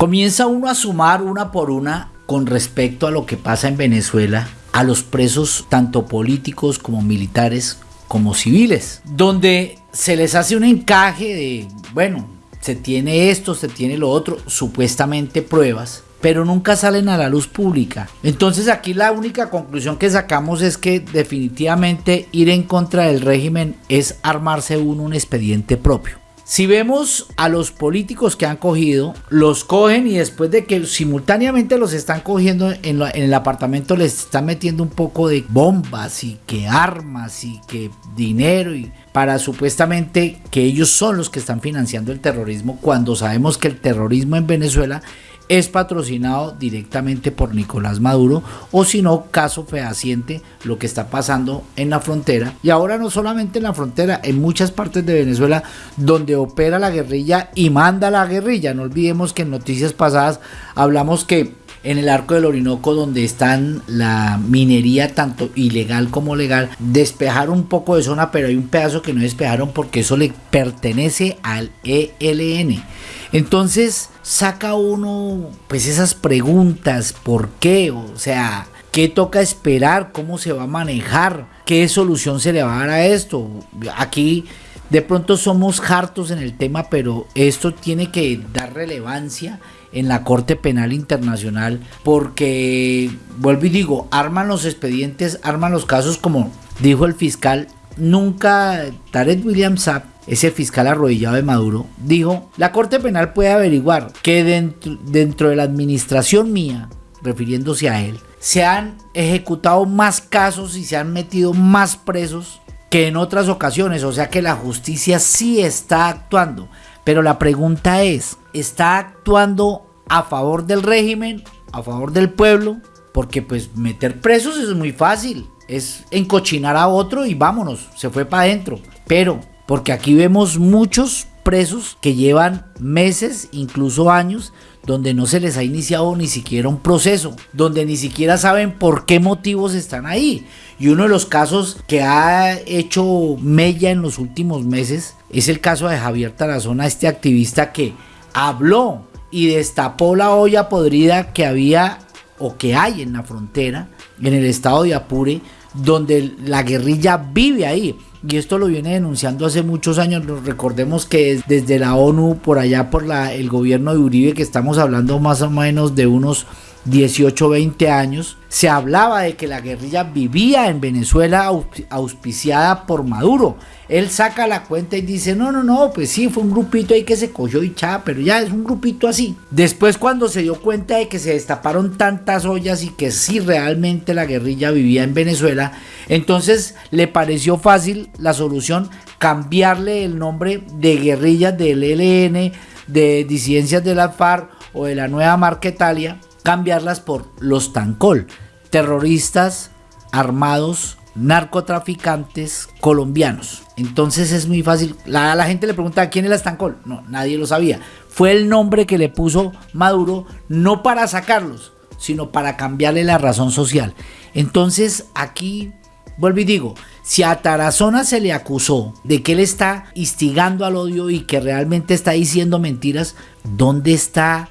Comienza uno a sumar una por una con respecto a lo que pasa en Venezuela, a los presos tanto políticos como militares como civiles, donde se les hace un encaje de, bueno, se tiene esto, se tiene lo otro, supuestamente pruebas, pero nunca salen a la luz pública. Entonces aquí la única conclusión que sacamos es que definitivamente ir en contra del régimen es armarse uno un expediente propio. Si vemos a los políticos que han cogido, los cogen y después de que simultáneamente los están cogiendo en, el apartamento les están metiendo un poco de bombas y que armas y que dinero y para supuestamente que ellos son los que están financiando el terrorismo cuando sabemos que el terrorismo en Venezuela es patrocinado directamente por Nicolás Maduro o si no, caso fehaciente lo que está pasando en la frontera y ahora no solamente en la frontera, en muchas partes de Venezuela donde opera la guerrilla y manda la guerrilla. No olvidemos que en noticias pasadas hablamos que en el arco del Orinoco donde están la minería tanto ilegal como legal, despejaron un poco de zona, pero hay un pedazo que no despejaron porque eso le pertenece al ELN. Entonces saca uno pues esas preguntas, ¿por qué? O sea, ¿qué toca esperar? ¿Cómo se va a manejar? ¿Qué solución se le va a dar a esto? Aquí de pronto somos hartos en el tema, pero esto tiene que dar relevancia en la Corte Penal Internacional porque, vuelvo y digo, arman los expedientes, arman los casos como dijo el fiscal, nunca Tarek William Saab ese fiscal arrodillado de Maduro, dijo, la Corte Penal puede averiguar que dentro, dentro de la administración mía, refiriéndose a él, se han ejecutado más casos y se han metido más presos que en otras ocasiones, o sea que la justicia sí está actuando. Pero la pregunta es, ¿está actuando a favor del régimen, a favor del pueblo? Porque pues meter presos es muy fácil, es encochinar a otro y vámonos, se fue para adentro. Pero porque aquí vemos muchos presos que llevan meses, incluso años, donde no se les ha iniciado ni siquiera un proceso, donde ni siquiera saben por qué motivos están ahí. Y uno de los casos que ha hecho mella en los últimos meses es el caso de Javier Tarazona, este activista que habló y destapó la olla podrida que había o que hay en la frontera, en el estado de Apure, donde la guerrilla vive ahí y esto lo viene denunciando hace muchos años. Recordemos que desde la ONU, por allá por el gobierno de Uribe, que estamos hablando más o menos de unos 18, 20 años, se hablaba de que la guerrilla vivía en Venezuela auspiciada por Maduro. Él saca la cuenta y dice, no, no, no, pues sí, fue un grupito ahí que se cogió y chá, pero ya es un grupito así. Después cuando se dio cuenta de que se destaparon tantas ollas y que sí realmente la guerrilla vivía en Venezuela, entonces le pareció fácil la solución cambiarle el nombre de guerrillas del ELN, de disidencias de la FARC o de la nueva Marquetalia cambiarlas por los Tancol, terroristas armados, narcotraficantes colombianos. Entonces es muy fácil. La, la gente le pregunta quién es la Tancol. No, nadie lo sabía. Fue el nombre que le puso Maduro no para sacarlos, sino para cambiarle la razón social. Entonces aquí vuelvo y digo, si a Tarazona se le acusó de que él está instigando al odio y que realmente está diciendo mentiras, ¿dónde está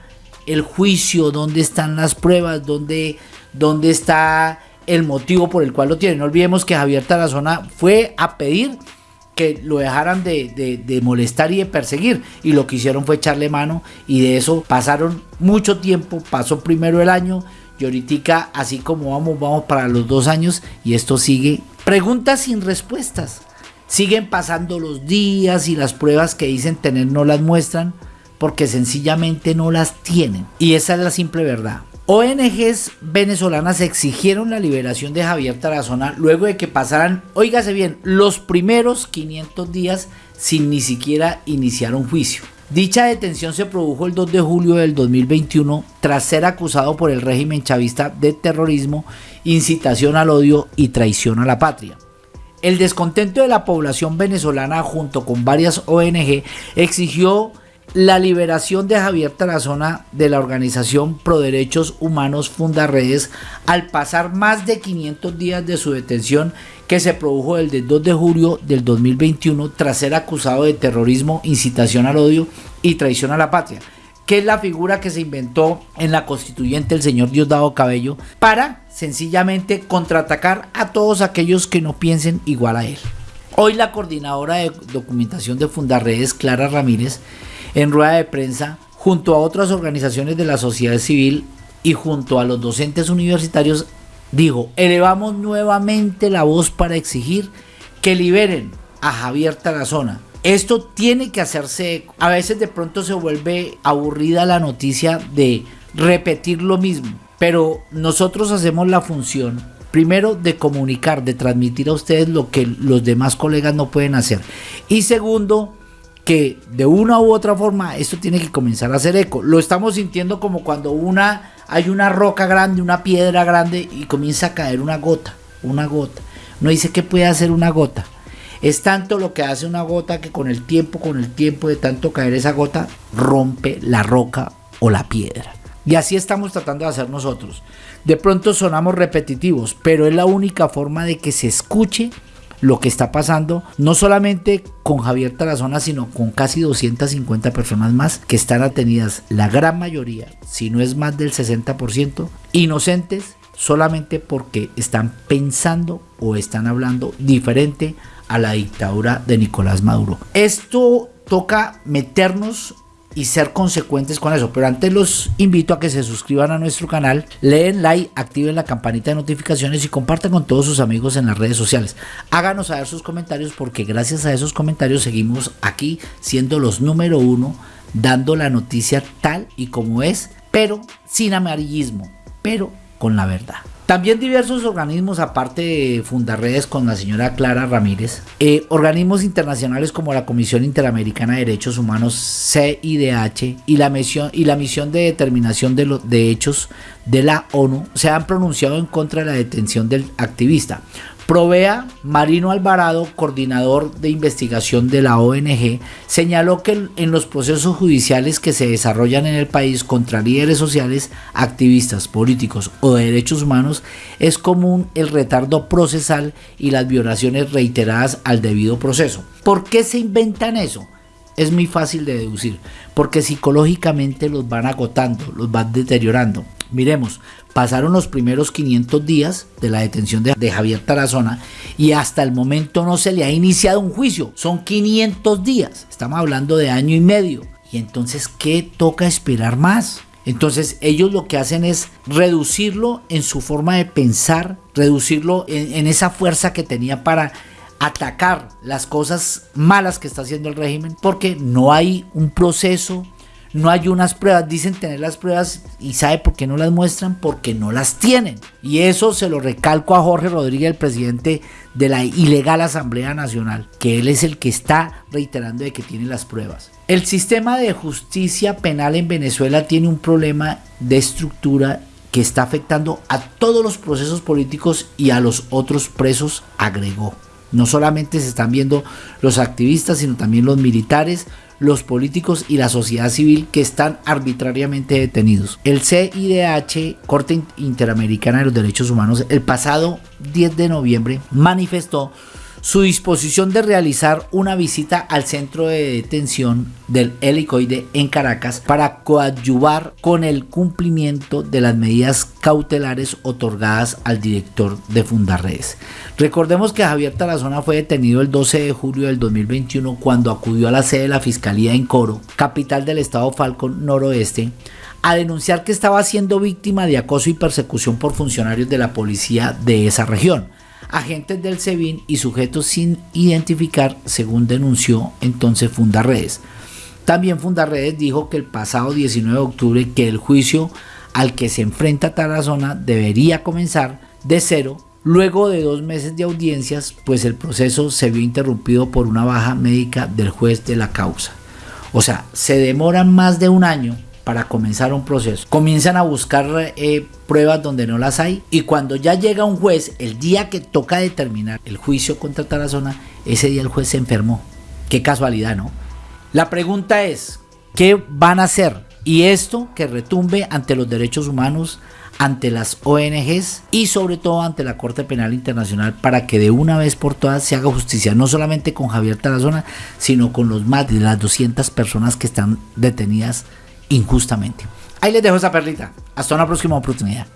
el juicio, dónde están las pruebas, dónde, dónde está el motivo por el cual lo tiene. No olvidemos que Javier Tarazona fue a pedir que lo dejaran de, molestar y de perseguir. Y lo que hicieron fue echarle mano y de eso pasaron mucho tiempo. Pasó primero el año y ahorita así como vamos, vamos para los dos años y esto sigue. Preguntas sin respuestas. Siguen pasando los días y las pruebas que dicen tener no las muestran porque sencillamente no las tienen. Y esa es la simple verdad. ONGs venezolanas exigieron la liberación de Javier Tarazona luego de que pasaran, oígase bien, los primeros 500 días sin ni siquiera iniciar un juicio. Dicha detención se produjo el 2 de julio del 2021 tras ser acusado por el régimen chavista de terrorismo, incitación al odio y traición a la patria. El descontento de la población venezolana junto con varias ONG exigió la liberación de Javier Tarazona de la organización Pro Derechos Humanos Fundaredes al pasar más de 500 días de su detención que se produjo el 2 de julio del 2021 tras ser acusado de terrorismo, incitación al odio y traición a la patria. que es la figura que se inventó en la constituyente el señor Diosdado Cabello, para sencillamente contraatacar a todos aquellos que no piensen igual a él. Hoy la coordinadora de documentación de Fundarredes, Clara Ramírez, en rueda de prensa, junto a otras organizaciones de la sociedad civil y junto a los docentes universitarios, dijo, elevamos nuevamente la voz para exigir que liberen a Javier Tarazona. Esto tiene que hacerse, a veces de pronto se vuelve aburrida la noticia de repetir lo mismo, pero nosotros hacemos la función primero de comunicar, de transmitir a ustedes lo que los demás colegas no pueden hacer. Y segundo, que de una u otra forma esto tiene que comenzar a hacer eco. Lo estamos sintiendo como cuando una hay una roca grande, una piedra grande y comienza a caer una gota, una gota. No dice que puede hacer una gota. Es tanto lo que hace una gota que con el tiempo, con el tiempo de tanto caer esa gota, rompe la roca o la piedra. Y así estamos tratando de hacer nosotros. De pronto sonamos repetitivos, pero es la única forma de que se escuche lo que está pasando, no solamente con Javier Tarazona, sino con casi 250 personas más que están atenidas, la gran mayoría, si no es más del 60%, inocentes solamente porque están pensando o están hablando diferente a la dictadura de Nicolás Maduro. Esto toca meternos y ser consecuentes con eso. Pero antes los invito a que se suscriban a nuestro canal, leen like, activen la campanita de notificaciones y compartan con todos sus amigos en las redes sociales. Háganos saber sus comentarios porque gracias a esos comentarios seguimos aquí siendo los número uno, dando la noticia tal y como es, pero sin amarillismo, pero con la verdad. También diversos organismos, aparte de Fundarredes con la señora Clara Ramírez, eh, organismos internacionales como la Comisión Interamericana de Derechos Humanos, CIDH, y la misión, y la misión de determinación de, los de hechos de la ONU se han pronunciado en contra de la detención del activista. Provea Marino Alvarado, coordinador de investigación de la ONG, señaló que en los procesos judiciales que se desarrollan en el país contra líderes sociales, activistas, políticos o de derechos humanos es común el retardo procesal y las violaciones reiteradas al debido proceso. ¿Por qué se inventan eso? Es muy fácil de deducir, porque psicológicamente los van agotando, los van deteriorando. Miremos, pasaron los primeros 500 días de la detención de, Javier Tarazona y hasta el momento no se le ha iniciado un juicio. Son 500 días. Estamos hablando de año y medio. Y entonces, ¿qué toca esperar más? Entonces ellos lo que hacen es reducirlo en su forma de pensar, reducirlo en, esa fuerza que tenía para atacar las cosas malas que está haciendo el régimen, porque no hay un proceso no hay unas pruebas, dicen tener las pruebas y sabe por qué no las muestran, porque no las tienen. Y eso se lo recalco a Jorge Rodríguez, el presidente de la ilegal Asamblea Nacional, que él es el que está reiterando de que tiene las pruebas. El sistema de justicia penal en Venezuela tiene un problema de estructura que está afectando a todos los procesos políticos y a los otros presos, agregó. No solamente se están viendo los activistas, sino también los militares, los políticos y la sociedad civil que están arbitrariamente detenidos. El CIDH, Corte Interamericana de los Derechos Humanos, el pasado 10 de noviembre manifestó su disposición de realizar una visita al centro de detención del helicoide en Caracas para coadyuvar con el cumplimiento de las medidas cautelares otorgadas al director de Fundarredes. Recordemos que Javier Tarazona fue detenido el 12 de julio del 2021 cuando acudió a la sede de la Fiscalía en Coro, capital del estado Falcón Noroeste, a denunciar que estaba siendo víctima de acoso y persecución por funcionarios de la policía de esa región agentes del SEBIN y sujetos sin identificar, según denunció entonces Fundarredes. También Fundarredes dijo que el pasado 19 de octubre que el juicio al que se enfrenta Tarazona debería comenzar de cero luego de dos meses de audiencias, pues el proceso se vio interrumpido por una baja médica del juez de la causa. O sea, se demoran más de un año para comenzar un proceso. Comienzan a buscar eh, pruebas donde no las hay y cuando ya llega un juez, el día que toca determinar el juicio contra Tarazona, ese día el juez se enfermó. Qué casualidad, ¿no? La pregunta es, ¿qué van a hacer? Y esto que retumbe ante los derechos humanos, ante las ONGs y sobre todo ante la Corte Penal Internacional para que de una vez por todas se haga justicia, no solamente con Javier Tarazona, sino con los más de las 200 personas que están detenidas injustamente. Ahí les dejo esa perlita. Hasta una próxima oportunidad.